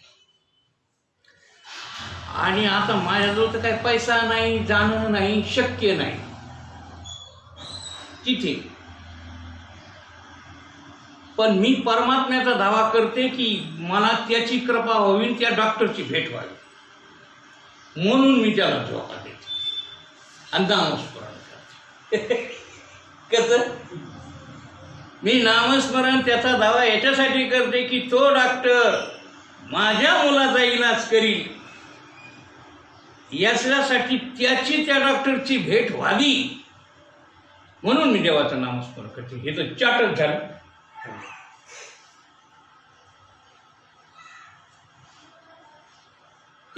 आणि आता माझ्याजवळ तर काही पैसा नाही जाणं नाही शक्य नाही. तिथे पण मी परमात्म्याचा दावा करते की मला त्याची कृपा व्हावी त्या डॉक्टरची भेट व्हावी. म्हणून मी त्याला धोका देते. आणि नामस्मरण करते. कसं? मी नामस्मरण त्याचा दावा याच्यासाठी करते की तो डॉक्टर माझ्या मुलाचा इलाज करील. याच्यासाठी त्याची त्या डॉक्टरची भेट व्हावी. म्हणून मी देवाचं नामस्मरण करते. हे तर चाटच झालं.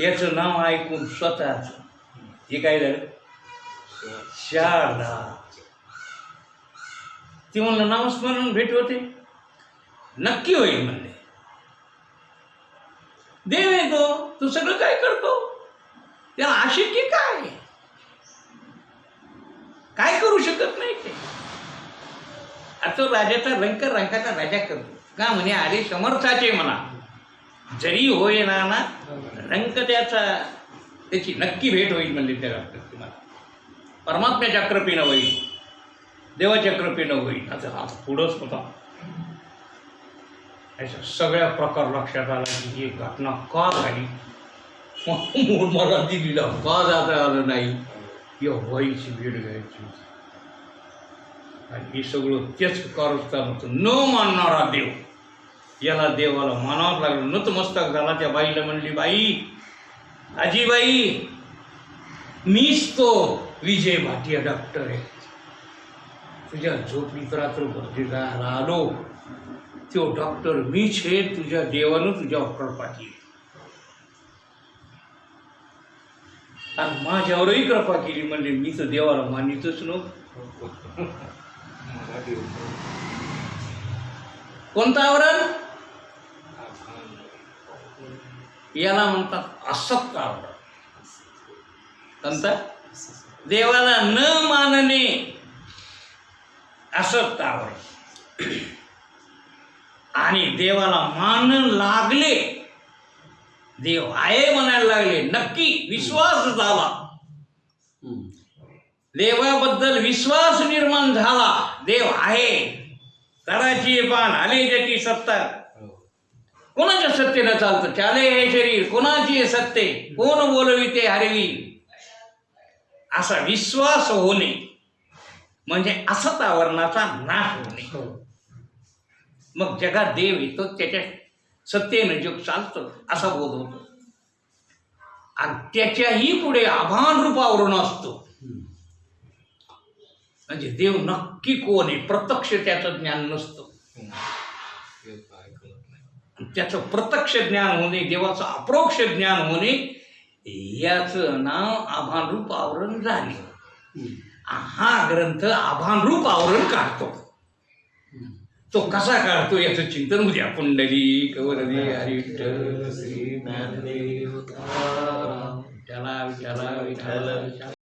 याचं नाव ऐकून स्वतःच हे काय झालं? शारदा. ती म्हणलं नामस्मरण भेट होते. नक्की होईल म्हणले. देव येतो तू सगळं काय करतो? त्याला आशिकी काय काय करू शकत नाही ते? आता तो राजाचा रंकर रंकाचा राजा करतो. का म्हणे अरे समर्थाचे म्हणा. जरी होय ना ना त्याचा त्याची नक्की भेट होईल म्हणजे त्या डॉक्टर तुम्हाला. परमात्म्याच्या कृपेनं होईल देवाच्या कृपेनं होईल आता हा पुढंच होता. याचा सगळ्या प्रकार लक्षात आला की ही घटना का झाली? म्हणून मला दिलीला का जाता आलं नाही? या व्हायची भेट घ्यायची आणि हे सगळं तेच कारस्थान होतं न मानणारा देव. याला देवाला मानावं लागलं. नतमस्तक झाला त्या बाईला म्हणली बाई आजीबाई मीच तो विजय भाटिया डॉक्टर आहे. तुझ्या झोपडीत रात्रभर राहायला आलो. तो डॉक्टर मीच आहे तुझ्या देवानं तुझ्यावर कृपा केली आणि माझ्यावरही कृपा केली म्हणजे मी तर देवाला मानितच नव्हतं. कोणतं आवरण? याला म्हणतात असक्त आवरण कोणतं देवाला न मानणे असक्त आवरण आणि देवाला मान लागले देव आहे म्हणायला लागले नक्की विश्वास झाला. देवाबद्दल विश्वास निर्माण झाला देव आहे. कराची पान आले ज्याची सत्ता कोणाच्या सत्तेनं चालतं? चाले हे शरीर कोणाची सत्ते? कोण बोलविते हरवी? असा विश्वास होणे म्हणजे असतावरणाचा नाश होणे. हो. मग जगात देव येतो त्याच्या सत्तेनं जग चालतं असा बोध होतो. आणि त्याच्याही पुढे आभान रूपावरून असतो. म्हणजे देव नक्की कोण आहे? प्रत्यक्ष त्याचं ज्ञान नसतं. त्याचं प्रत्यक्ष ज्ञान होणे देवाचं अप्रोक्ष ज्ञान होणे याचं नाव आभानरूप आवरण झाले. हा ग्रंथ आभानरूप आवरण काढतो. तो कसा काढतो याचं चिंतन उद्या पुंडली कवरली हरी श्री ज्ञानदेव त्याला विठ्ठला विठाला